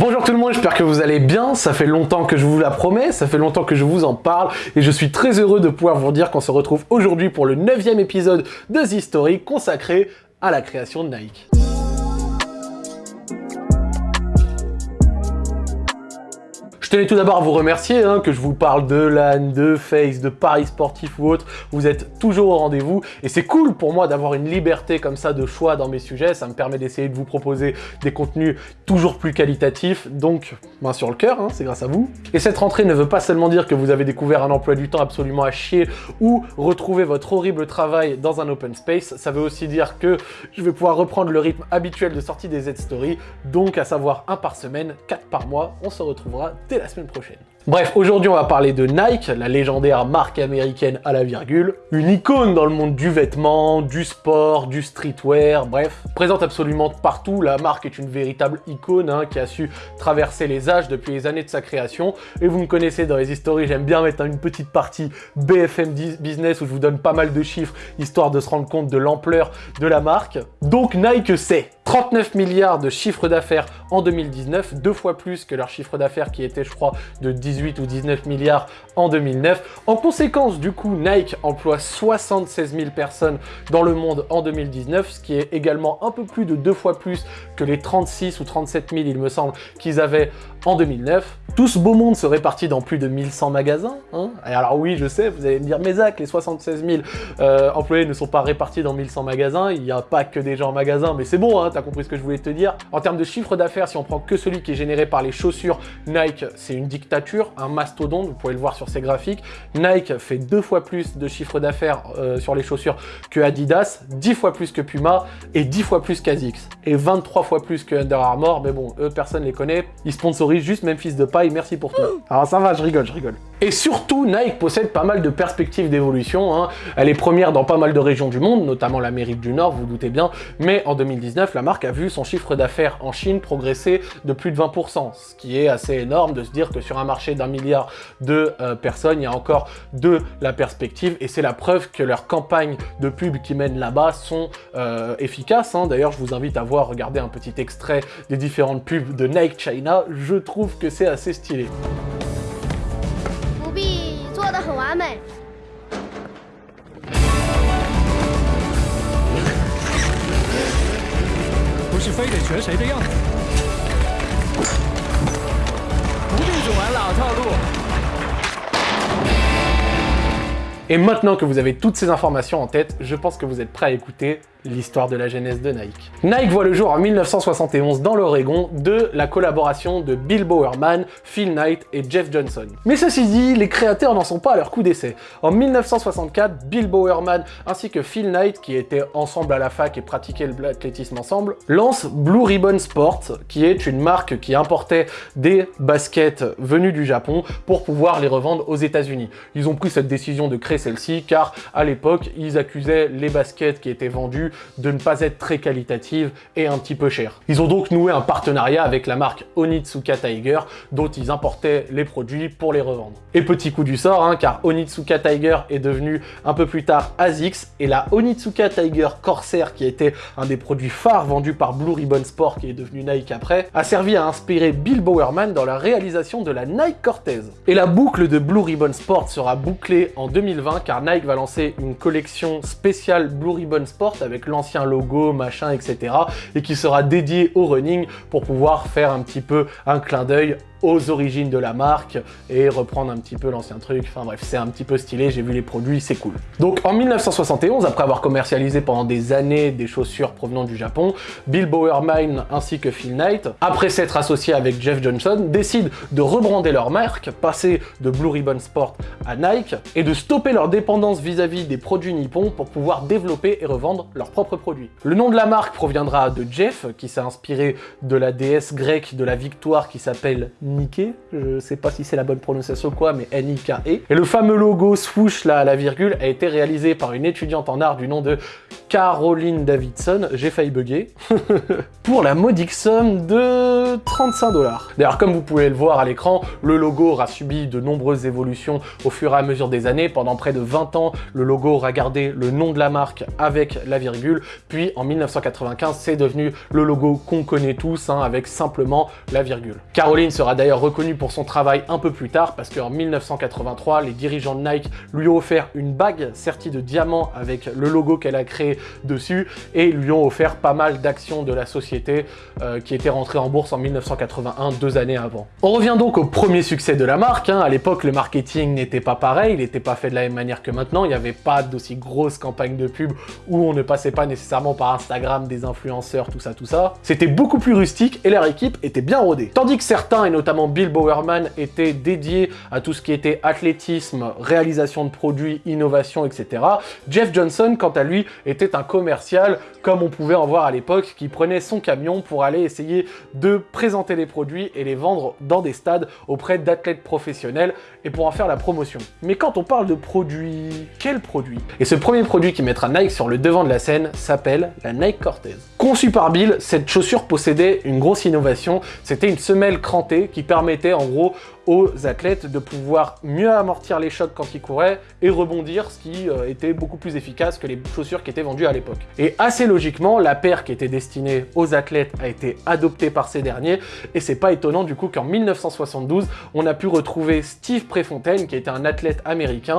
Bonjour tout le monde, j'espère que vous allez bien, ça fait longtemps que je vous la promets, ça fait longtemps que je vous en parle, et je suis très heureux de pouvoir vous dire qu'on se retrouve aujourd'hui pour le neuvième épisode de The Story consacré à la création de Nike. Je tenais tout d'abord à vous remercier, hein, que je vous parle de LAN, de Face, de Paris sportif ou autre. Vous êtes toujours au rendez-vous et c'est cool pour moi d'avoir une liberté comme ça de choix dans mes sujets. Ça me permet d'essayer de vous proposer des contenus toujours plus qualitatifs. Donc, main sur le cœur, hein, c'est grâce à vous. Et cette rentrée ne veut pas seulement dire que vous avez découvert un emploi du temps absolument à chier ou retrouver votre horrible travail dans un open space. Ça veut aussi dire que je vais pouvoir reprendre le rythme habituel de sortie des Z-Story. Donc, à savoir un par semaine, quatre par mois. On se retrouvera la semaine prochaine. Bref, aujourd'hui on va parler de Nike, la légendaire marque américaine à la virgule, une icône dans le monde du vêtement, du sport, du streetwear, bref, présente absolument partout, la marque est une véritable icône hein, qui a su traverser les âges depuis les années de sa création, et vous me connaissez dans les histoires, j'aime bien mettre une petite partie BFM Business où je vous donne pas mal de chiffres, histoire de se rendre compte de l'ampleur de la marque. Donc Nike c'est 39 milliards de chiffre d'affaires en 2019, deux fois plus que leur chiffre d'affaires qui était, je crois, de 18 ou 19 milliards en 2009. En conséquence, du coup, Nike emploie 76 000 personnes dans le monde en 2019, ce qui est également un peu plus de deux fois plus que les 36 ou 37 000, il me semble, qu'ils avaient en 2009. Tout ce beau monde se répartit dans plus de 1100 magasins. Hein Et alors oui, je sais, vous allez me dire, mais Zach, les 76 000 euh, employés ne sont pas répartis dans 1100 magasins, il n'y a pas que des gens en magasin, mais c'est bon, hein, t'as compris ce que je voulais te dire. En termes de chiffre d'affaires, si on prend que celui qui est généré par les chaussures, Nike, c'est une dictature, un mastodonte, vous pouvez le voir sur ces graphiques. Nike fait deux fois plus de chiffre d'affaires euh, sur les chaussures que Adidas, 10 fois plus que Puma et 10 fois plus qu'Asics. Et 23 fois plus que Under Armour, mais bon, eux, personne les connaît. Ils sponsorisent juste Memphis de paille, merci pour tout. Alors ça va, je rigole, je rigole. Et surtout, Nike possède pas mal de perspectives d'évolution. Hein. Elle est première dans pas mal de régions du monde, notamment l'Amérique du Nord, vous, vous doutez bien. Mais en 2019, la marque a vu son chiffre d'affaires en Chine progresser de plus de 20%, ce qui est assez énorme de se dire que sur un marché d'un milliard de euh, personnes, il y a encore de la perspective. Et c'est la preuve que leurs campagnes de pub qui mènent là-bas sont euh, efficaces. Hein. D'ailleurs, je vous invite à voir, regarder un petit extrait des différentes pubs de Nike China. Je trouve que c'est assez stylé. Et maintenant que vous avez toutes ces informations en tête, je pense que vous êtes prêts à écouter l'histoire de la genèse de Nike. Nike voit le jour en 1971 dans l'Oregon de la collaboration de Bill Bowerman, Phil Knight et Jeff Johnson. Mais ceci dit, les créateurs n'en sont pas à leur coup d'essai. En 1964, Bill Bowerman ainsi que Phil Knight, qui étaient ensemble à la fac et pratiquaient l'athlétisme ensemble, lancent Blue Ribbon Sport, qui est une marque qui importait des baskets venus du Japon pour pouvoir les revendre aux États-Unis. Ils ont pris cette décision de créer celle-ci car à l'époque, ils accusaient les baskets qui étaient vendues de ne pas être très qualitative et un petit peu chère. Ils ont donc noué un partenariat avec la marque Onitsuka Tiger, dont ils importaient les produits pour les revendre. Et petit coup du sort, hein, car Onitsuka Tiger est devenu un peu plus tard ASICS, et la Onitsuka Tiger Corsair, qui était un des produits phares vendus par Blue Ribbon Sport, qui est devenu Nike après, a servi à inspirer Bill Bowerman dans la réalisation de la Nike Cortez. Et la boucle de Blue Ribbon Sport sera bouclée en 2020, car Nike va lancer une collection spéciale Blue Ribbon Sport avec l'ancien logo, machin, etc. et qui sera dédié au running pour pouvoir faire un petit peu un clin d'œil aux origines de la marque et reprendre un petit peu l'ancien truc. Enfin bref, c'est un petit peu stylé, j'ai vu les produits, c'est cool. Donc en 1971, après avoir commercialisé pendant des années des chaussures provenant du Japon, Bill Bowerman ainsi que Phil Knight, après s'être associés avec Jeff Johnson, décident de rebrander leur marque, passer de Blue Ribbon Sport à Nike et de stopper leur dépendance vis-à-vis des produits nippons pour pouvoir développer et revendre leurs propres produits. Le nom de la marque proviendra de Jeff, qui s'est inspiré de la déesse grecque de la victoire qui s'appelle Nike, je sais pas si c'est la bonne prononciation ou quoi, mais N-I-K-E. Et le fameux logo swoosh à la virgule a été réalisé par une étudiante en art du nom de Caroline Davidson, j'ai failli bugger, pour la modique somme de 35 dollars. D'ailleurs, comme vous pouvez le voir à l'écran, le logo aura subi de nombreuses évolutions au fur et à mesure des années. Pendant près de 20 ans, le logo aura gardé le nom de la marque avec la virgule, puis en 1995, c'est devenu le logo qu'on connaît tous, hein, avec simplement la virgule. Caroline sera d'ailleurs reconnue pour son travail un peu plus tard, parce qu'en 1983, les dirigeants de Nike lui ont offert une bague sertie de diamants avec le logo qu'elle a créé dessus et lui ont offert pas mal d'actions de la société euh, qui était rentrée en bourse en 1981, deux années avant. On revient donc au premier succès de la marque. Hein. À l'époque, le marketing n'était pas pareil, il n'était pas fait de la même manière que maintenant. Il n'y avait pas d'aussi grosse campagne de pub où on ne passait pas nécessairement par Instagram, des influenceurs, tout ça, tout ça. C'était beaucoup plus rustique et leur équipe était bien rodée. Tandis que certains, et notamment Bill Bowerman, étaient dédiés à tout ce qui était athlétisme, réalisation de produits, innovation, etc. Jeff Johnson, quant à lui, était un commercial, comme on pouvait en voir à l'époque, qui prenait son camion pour aller essayer de présenter les produits et les vendre dans des stades auprès d'athlètes professionnels et pour en faire la promotion. Mais quand on parle de produits, quel produit Et ce premier produit qui mettra Nike sur le devant de la scène s'appelle la Nike Cortez. Conçue par Bill, cette chaussure possédait une grosse innovation, c'était une semelle crantée qui permettait en gros aux athlètes de pouvoir mieux amortir les chocs quand ils couraient et rebondir, ce qui euh, était beaucoup plus efficace que les chaussures qui étaient vendues à l'époque. Et assez logiquement, la paire qui était destinée aux athlètes a été adoptée par ces derniers, et c'est pas étonnant du coup qu'en 1972, on a pu retrouver Steve Prefontaine, qui était un athlète américain,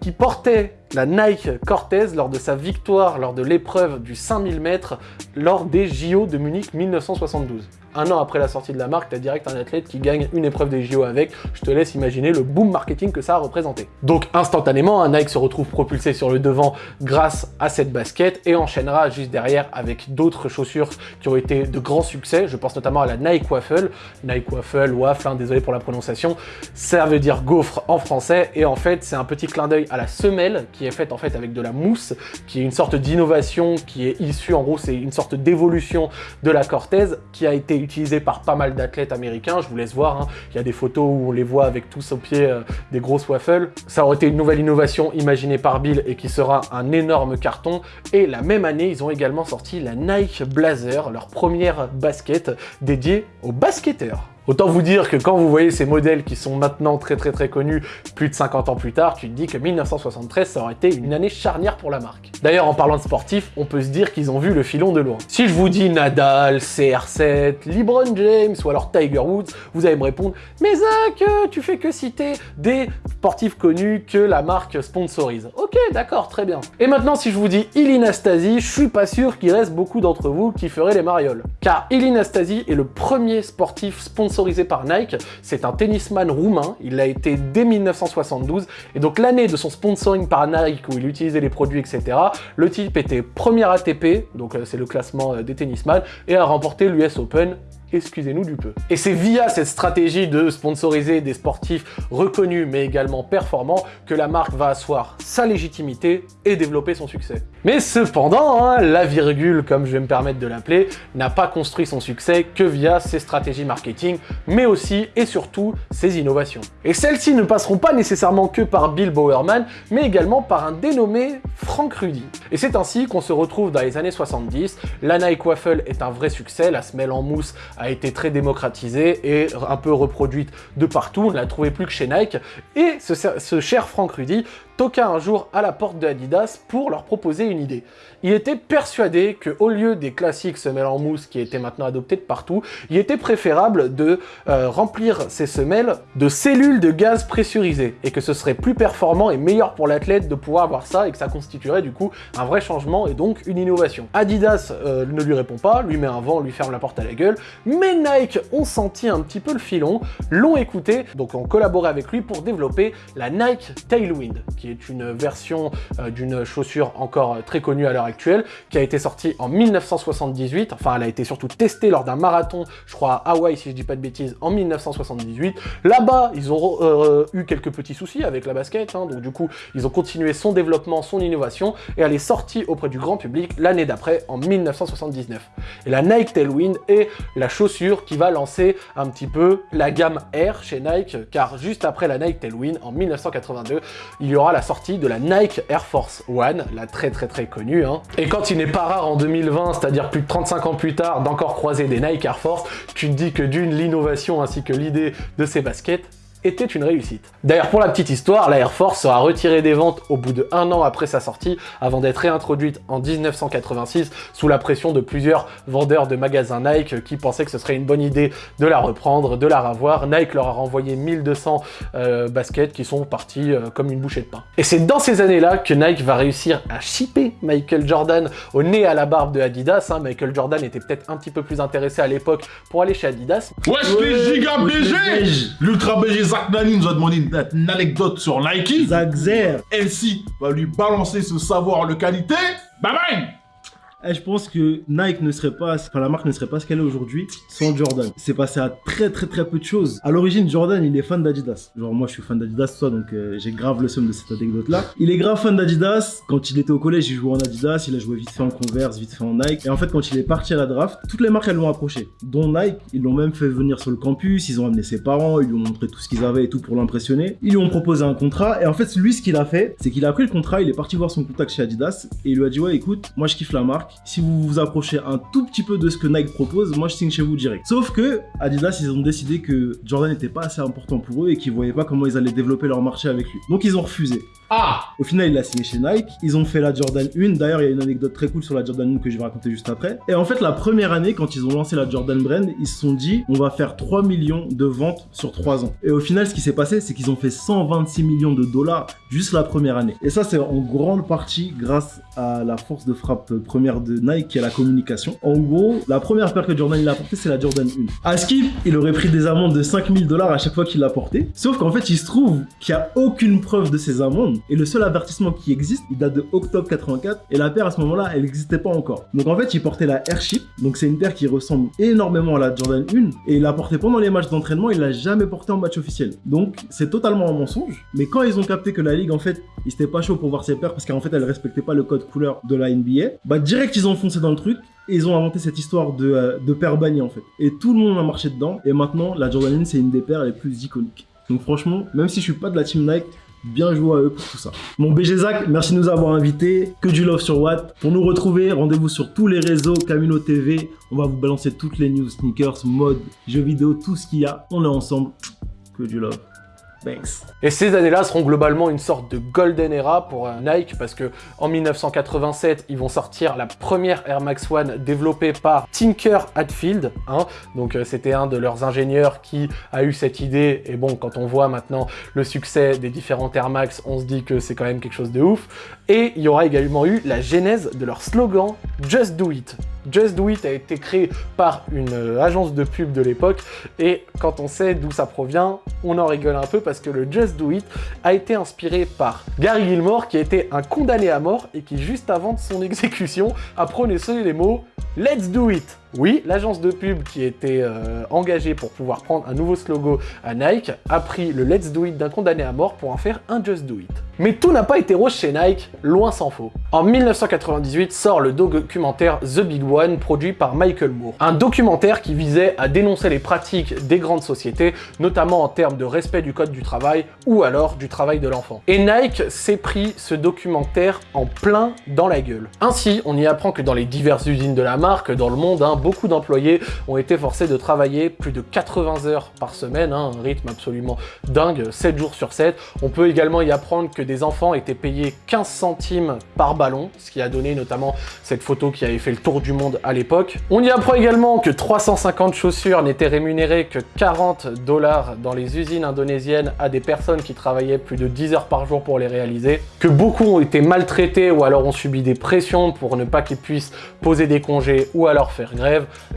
qui portait la Nike Cortez lors de sa victoire lors de l'épreuve du 5000 mètres lors des JO de Munich 1972 un an après la sortie de la marque, t'as direct un athlète qui gagne une épreuve des JO avec. Je te laisse imaginer le boom marketing que ça a représenté. Donc instantanément, un Nike se retrouve propulsé sur le devant grâce à cette basket et enchaînera juste derrière avec d'autres chaussures qui ont été de grands succès. Je pense notamment à la Nike Waffle. Nike Waffle, waffle, hein, désolé pour la prononciation. Ça veut dire gaufre en français et en fait, c'est un petit clin d'œil à la semelle qui est faite en fait avec de la mousse, qui est une sorte d'innovation qui est issue, en gros, c'est une sorte d'évolution de la Cortez qui a été utilisé par pas mal d'athlètes américains, je vous laisse voir, hein. il y a des photos où on les voit avec tous au pied euh, des grosses waffles. Ça aurait été une nouvelle innovation imaginée par Bill et qui sera un énorme carton. Et la même année, ils ont également sorti la Nike Blazer, leur première basket dédiée aux basketteurs. Autant vous dire que quand vous voyez ces modèles qui sont maintenant très très très connus, plus de 50 ans plus tard, tu te dis que 1973, ça aurait été une année charnière pour la marque. D'ailleurs, en parlant de sportifs, on peut se dire qu'ils ont vu le filon de loin. Si je vous dis Nadal, CR7, LeBron James ou alors Tiger Woods, vous allez me répondre « Mais Zach, euh, tu fais que citer des sportifs connus que la marque sponsorise. » Ok, d'accord, très bien. Et maintenant, si je vous dis Iline Stasi, je suis pas sûr qu'il reste beaucoup d'entre vous qui feraient les marioles. Car Iline Stasi est le premier sportif sponsorisé par Nike. C'est un tennisman roumain, il l'a été dès 1972, et donc l'année de son sponsoring par Nike, où il utilisait les produits, etc., le type était premier ATP, donc euh, c'est le classement euh, des tennisman, et a remporté l'US Open excusez-nous du peu. Et c'est via cette stratégie de sponsoriser des sportifs reconnus mais également performants que la marque va asseoir sa légitimité et développer son succès. Mais cependant, hein, la virgule, comme je vais me permettre de l'appeler, n'a pas construit son succès que via ses stratégies marketing, mais aussi et surtout ses innovations. Et celles-ci ne passeront pas nécessairement que par Bill Bowerman, mais également par un dénommé Frank Rudy. Et c'est ainsi qu'on se retrouve dans les années 70, la Nike Waffle est un vrai succès, la semelle en mousse a été très démocratisée et un peu reproduite de partout, on ne la trouvait plus que chez Nike, et ce, ce cher Frank Rudy toqua un jour à la porte de Adidas pour leur proposer une idée. Il était persuadé qu'au lieu des classiques semelles en mousse qui étaient maintenant adoptés de partout, il était préférable de euh, remplir ces semelles de cellules de gaz pressurisées et que ce serait plus performant et meilleur pour l'athlète de pouvoir avoir ça et que ça constituerait du coup un vrai changement et donc une innovation. Adidas euh, ne lui répond pas, lui met un vent, lui ferme la porte à la gueule, mais Nike ont senti un petit peu le filon, l'ont écouté, donc ont collaboré avec lui pour développer la Nike Tailwind, qui est une version euh, d'une chaussure encore très connue à l'heure actuelle, qui a été sortie en 1978. Enfin, elle a été surtout testée lors d'un marathon, je crois à Hawaï, si je dis pas de bêtises, en 1978. Là-bas, ils ont euh, eu quelques petits soucis avec la basket, hein, donc du coup, ils ont continué son développement, son innovation, et elle est sortie auprès du grand public l'année d'après, en 1979. Et la Nike Tailwind est la chaussure qui va lancer un petit peu la gamme Air chez Nike, car juste après la Nike Tailwind, en 1982, il y aura la sortie de la Nike Air Force One, la très très très connue. Hein. Et quand il n'est pas rare en 2020, c'est-à-dire plus de 35 ans plus tard, d'encore croiser des Nike Air Force, tu te dis que d'une, l'innovation ainsi que l'idée de ces baskets, était une réussite. D'ailleurs, pour la petite histoire, la Air Force sera retirée des ventes au bout de un an après sa sortie, avant d'être réintroduite en 1986 sous la pression de plusieurs vendeurs de magasins Nike qui pensaient que ce serait une bonne idée de la reprendre, de la ravoir. Nike leur a renvoyé 1200 euh, baskets qui sont partis euh, comme une bouchée de pain. Et c'est dans ces années-là que Nike va réussir à shipper Michael Jordan au nez à la barbe de Adidas. Hein. Michael Jordan était peut-être un petit peu plus intéressé à l'époque pour aller chez Adidas. Wesh les giga BG L'ultra BG Zach Nani nous a demandé une, anecdote sur Nike. Zach Zer. Elsie va lui balancer ce savoir de qualité. Bye bye eh, je pense que Nike ne serait pas, enfin la marque ne serait pas ce qu'elle est aujourd'hui sans Jordan. C'est passé à très très très peu de choses. À l'origine, Jordan, il est fan d'Adidas. Genre moi, je suis fan d'Adidas, toi, donc euh, j'ai grave le somme de cette anecdote-là. Il est grave fan d'Adidas. Quand il était au collège, il jouait en Adidas, il a joué vite fait en Converse, vite fait en Nike. Et en fait, quand il est parti à la draft, toutes les marques elles l'ont approché, dont Nike. Ils l'ont même fait venir sur le campus, ils ont amené ses parents, ils lui ont montré tout ce qu'ils avaient et tout pour l'impressionner. Ils lui ont proposé un contrat et en fait, lui, ce qu'il a fait, c'est qu'il a pris le contrat, il est parti voir son contact chez Adidas et il lui a dit ouais, écoute, moi je kiffe la marque. Si vous vous approchez un tout petit peu de ce que Nike propose, moi je signe chez vous direct. Sauf que Adidas, ils ont décidé que Jordan n'était pas assez important pour eux et qu'ils voyaient pas comment ils allaient développer leur marché avec lui. Donc ils ont refusé. Ah Au final, il a signé chez Nike. Ils ont fait la Jordan 1. D'ailleurs, il y a une anecdote très cool sur la Jordan 1 que je vais raconter juste après. Et en fait, la première année, quand ils ont lancé la Jordan Brand, ils se sont dit, on va faire 3 millions de ventes sur 3 ans. Et au final, ce qui s'est passé, c'est qu'ils ont fait 126 millions de dollars juste la première année. Et ça, c'est en grande partie grâce à la force de frappe première de Nike, qui est la communication. En gros, la première paire que Jordan il a portée, c'est la Jordan 1. À Skip, il aurait pris des amendes de 5000 dollars à chaque fois qu'il l'a portée. Sauf qu'en fait, il se trouve qu'il n'y a aucune preuve de ces amendes et le seul avertissement qui existe, il date de octobre 84 et la paire à ce moment-là, elle n'existait pas encore. Donc en fait, il portait la Airship, donc c'est une paire qui ressemble énormément à la Jordan 1 et il l'a portée pendant les matchs d'entraînement, il l'a jamais porté en match officiel. Donc c'est totalement un mensonge, mais quand ils ont capté que la ligue en fait, ils étaient pas chaud pour voir ses paires parce qu'en fait, elle respectait pas le code couleur de la NBA, bah direct ils ont foncé dans le truc et ils ont inventé cette histoire de, euh, de paire bannie en fait. Et tout le monde a marché dedans. Et maintenant, la Jordan 1, c'est une des paires les plus iconiques. Donc franchement, même si je suis pas de la team Nike, bien joué à eux pour tout ça. Mon BG Zach, merci de nous avoir invités. Que du love sur Watt. Pour nous retrouver, rendez-vous sur tous les réseaux, Camino TV. On va vous balancer toutes les news, sneakers, mode, jeux vidéo, tout ce qu'il y a. On est ensemble. Que du love. Et ces années-là seront globalement une sorte de golden era pour euh, Nike parce que en 1987, ils vont sortir la première Air Max One développée par Tinker Hatfield. Hein. Donc euh, c'était un de leurs ingénieurs qui a eu cette idée. Et bon, quand on voit maintenant le succès des différentes Air Max, on se dit que c'est quand même quelque chose de ouf. Et il y aura également eu la genèse de leur slogan Just Do It. Just Do It a été créé par une euh, agence de pub de l'époque. Et quand on sait d'où ça provient, on en rigole un peu parce que le Just Do It a été inspiré par Gary Gilmore qui était un condamné à mort et qui juste avant son exécution a prononcé les mots Let's Do It oui, l'agence de pub qui était euh, engagée pour pouvoir prendre un nouveau slogan à Nike a pris le Let's Do It d'un condamné à mort pour en faire un Just Do It. Mais tout n'a pas été rose chez Nike, loin s'en faut. En 1998 sort le documentaire The Big One, produit par Michael Moore. Un documentaire qui visait à dénoncer les pratiques des grandes sociétés, notamment en termes de respect du code du travail ou alors du travail de l'enfant. Et Nike s'est pris ce documentaire en plein dans la gueule. Ainsi, on y apprend que dans les diverses usines de la marque, dans le monde, hein, beaucoup d'employés ont été forcés de travailler plus de 80 heures par semaine, hein, un rythme absolument dingue, 7 jours sur 7. On peut également y apprendre que des enfants étaient payés 15 centimes par ballon, ce qui a donné notamment cette photo qui avait fait le tour du monde à l'époque. On y apprend également que 350 chaussures n'étaient rémunérées que 40 dollars dans les usines indonésiennes à des personnes qui travaillaient plus de 10 heures par jour pour les réaliser, que beaucoup ont été maltraités ou alors ont subi des pressions pour ne pas qu'ils puissent poser des congés ou alors faire grève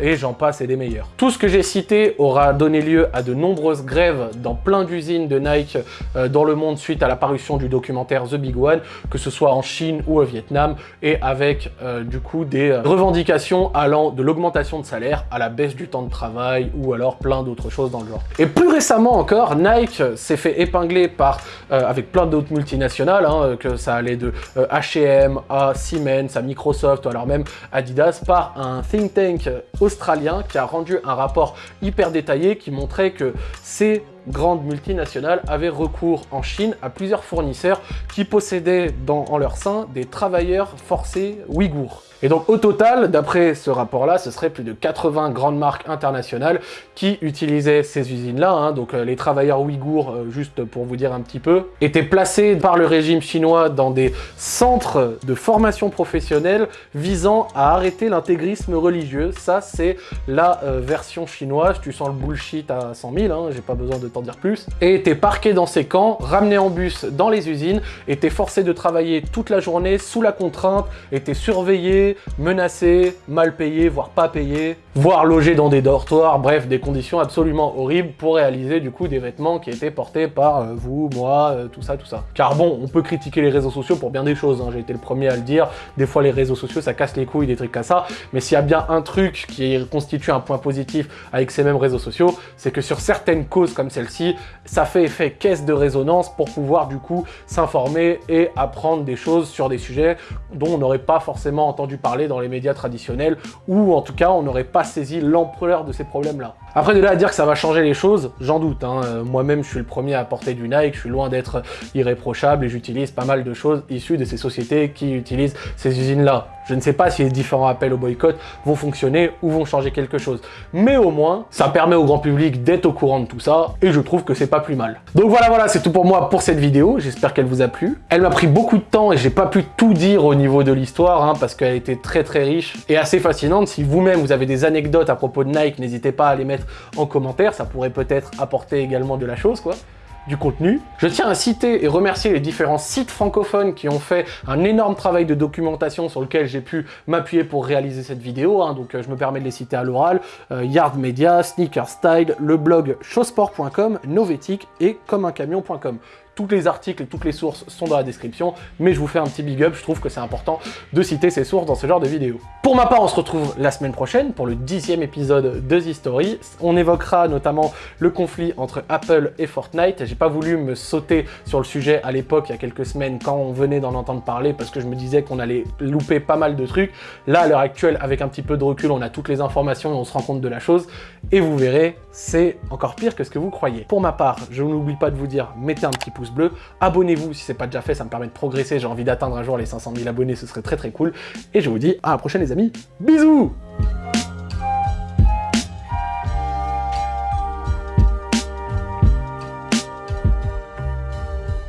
et j'en passe et des meilleurs. Tout ce que j'ai cité aura donné lieu à de nombreuses grèves dans plein d'usines de Nike euh, dans le monde suite à la parution du documentaire The Big One, que ce soit en Chine ou au Vietnam, et avec euh, du coup des euh, revendications allant de l'augmentation de salaire à la baisse du temps de travail, ou alors plein d'autres choses dans le genre. Et plus récemment encore, Nike s'est fait épingler par, avec plein d'autres multinationales, hein, que ça allait de H&M à Siemens, à Microsoft, ou alors même Adidas, par un think tank australien qui a rendu un rapport hyper détaillé qui montrait que ces grandes multinationales avaient recours en Chine à plusieurs fournisseurs qui possédaient dans, en leur sein des travailleurs forcés ouïghours. Et donc au total, d'après ce rapport-là, ce serait plus de 80 grandes marques internationales qui utilisaient ces usines-là. Hein. donc euh, les travailleurs ouïghours, euh, juste pour vous dire un petit peu, étaient placés par le régime chinois dans des centres de formation professionnelle visant à arrêter l'intégrisme religieux. Ça, c'est la euh, version chinoise. Tu sens le bullshit à 100 000, hein, j'ai pas besoin de dire plus. Et étaient parqués dans ces camps, ramenés en bus dans les usines, étaient forcés de travailler toute la journée sous la contrainte, étaient surveillés, menacés, mal payés, voire pas payés, voire logés dans des dortoirs, bref, des conditions absolument horribles pour réaliser du coup des vêtements qui étaient portés par euh, vous, moi, euh, tout ça, tout ça. Car bon, on peut critiquer les réseaux sociaux pour bien des choses, hein. j'ai été le premier à le dire, des fois les réseaux sociaux ça casse les couilles, des trucs comme ça, mais s'il y a bien un truc qui constitue un point positif avec ces mêmes réseaux sociaux, c'est que sur certaines causes comme celle-ci, ça fait effet caisse de résonance pour pouvoir du coup s'informer et apprendre des choses sur des sujets dont on n'aurait pas forcément entendu parler dans les médias traditionnels, ou en tout cas on n'aurait pas saisi l'ampleur de ces problèmes-là. Après de là à dire que ça va changer les choses, j'en doute. Hein. Euh, moi-même je suis le premier à porter du Nike, je suis loin d'être irréprochable et j'utilise pas mal de choses issues de ces sociétés qui utilisent ces usines-là. Je ne sais pas si les différents appels au boycott vont fonctionner ou vont changer quelque chose. Mais au moins, ça permet au grand public d'être au courant de tout ça, et je trouve que c'est pas plus mal. Donc voilà, voilà, c'est tout pour moi pour cette vidéo. J'espère qu'elle vous a plu. Elle m'a pris beaucoup de temps et j'ai pas pu tout dire au niveau de l'histoire, hein, parce qu'elle était très très riche et assez fascinante. Si vous-même vous avez des anecdotes à propos de Nike, n'hésitez pas à les mettre en commentaire. Ça pourrait peut-être apporter également de la chose, quoi du contenu. Je tiens à citer et remercier les différents sites francophones qui ont fait un énorme travail de documentation sur lequel j'ai pu m'appuyer pour réaliser cette vidéo. Hein. donc euh, je me permets de les citer à l'oral. Euh, Yard Media, Sneaker Style, le blog showsport.com, Novetic et commeuncamion.com. Tous les articles toutes les sources sont dans la description, mais je vous fais un petit big up, je trouve que c'est important de citer ces sources dans ce genre de vidéos. Pour ma part, on se retrouve la semaine prochaine pour le dixième épisode de The Story. On évoquera notamment le conflit entre Apple et Fortnite. J'ai pas voulu me sauter sur le sujet à l'époque, il y a quelques semaines, quand on venait d'en entendre parler, parce que je me disais qu'on allait louper pas mal de trucs. Là, à l'heure actuelle, avec un petit peu de recul, on a toutes les informations et on se rend compte de la chose. Et vous verrez, c'est encore pire que ce que vous croyez. Pour ma part, je n'oublie pas de vous dire, mettez un petit pouce bleu. Abonnez-vous si c'est pas déjà fait, ça me permet de progresser. J'ai envie d'atteindre un jour les 500 000 abonnés, ce serait très très cool. Et je vous dis à la prochaine les amis. Bisous